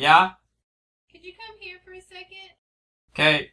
Yeah? Could you come here for a second? Okay.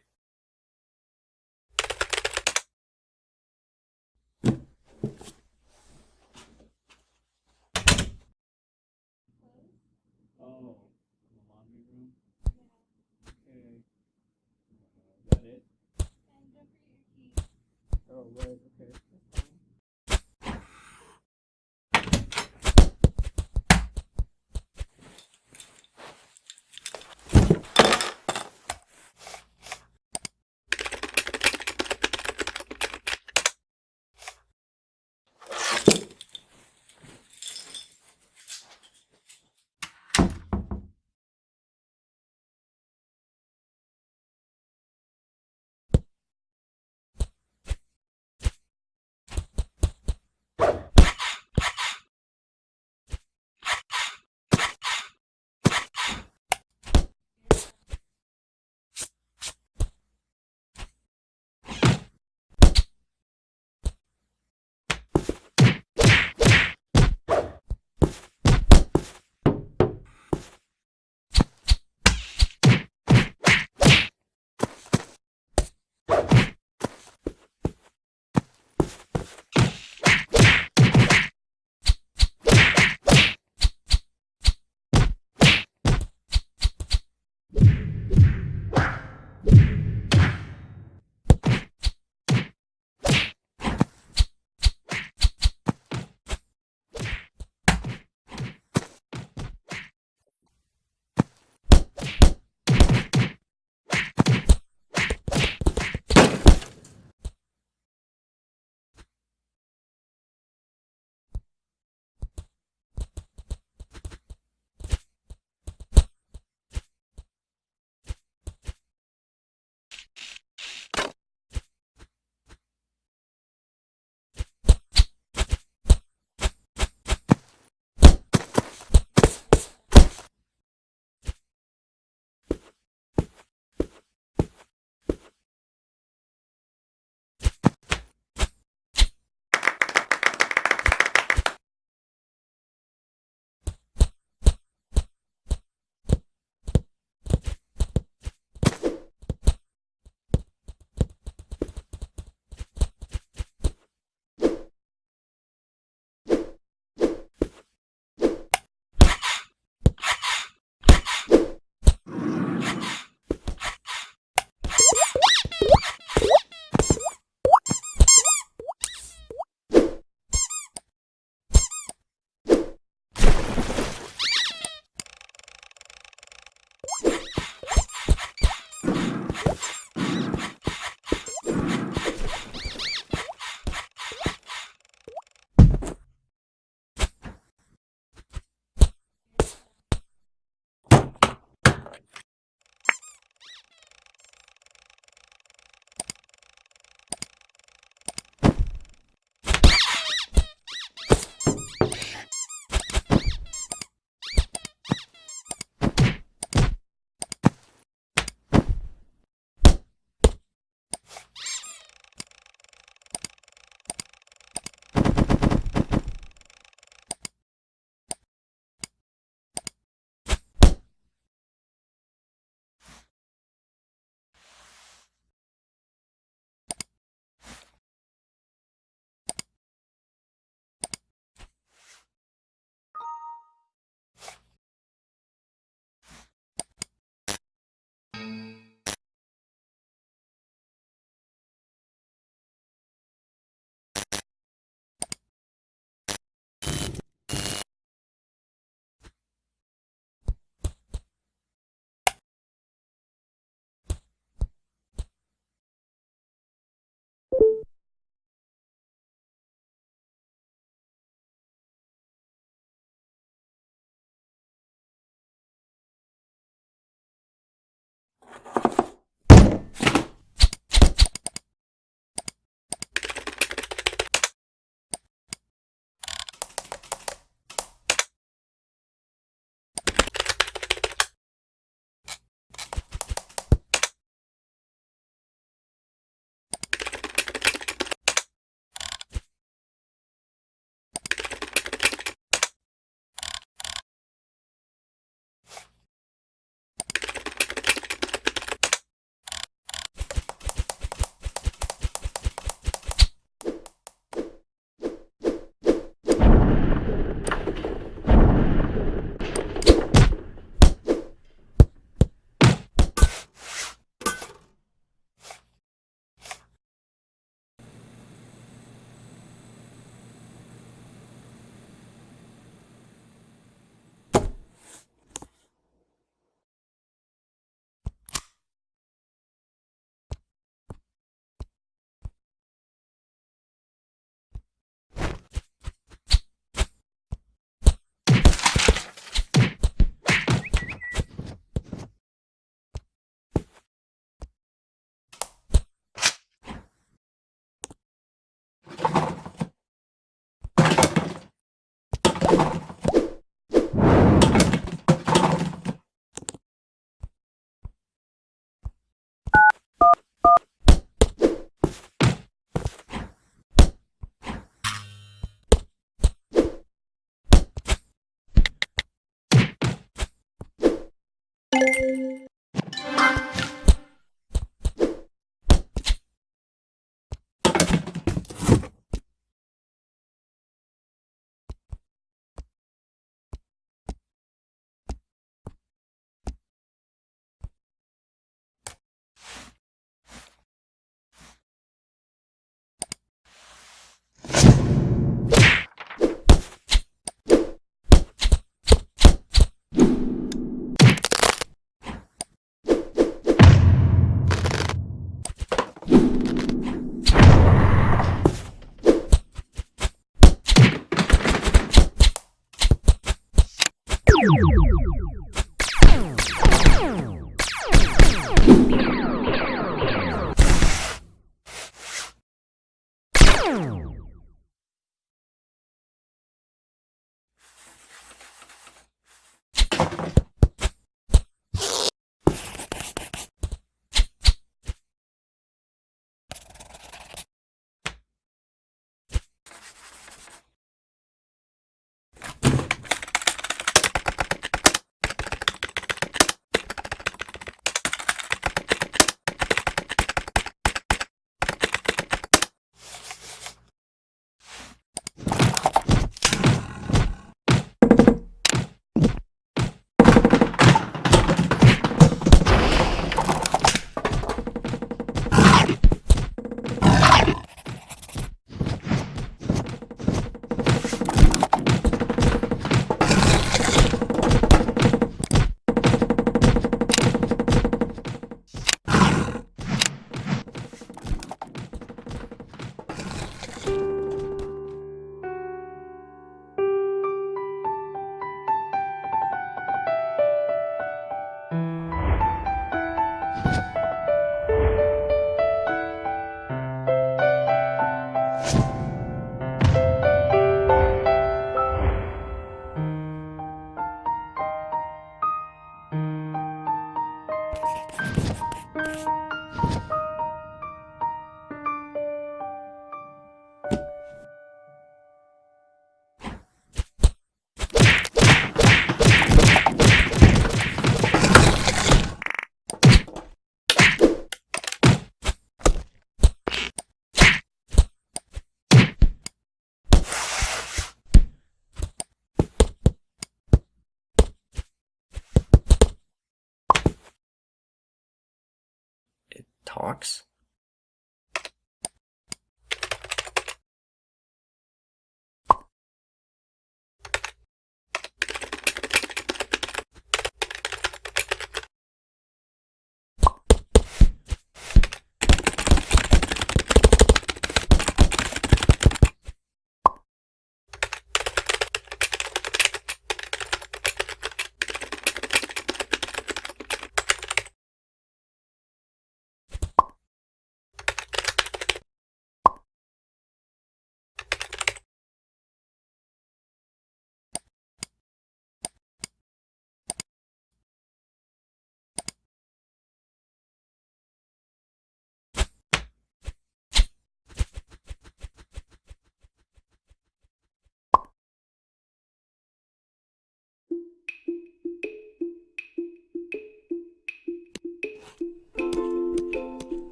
It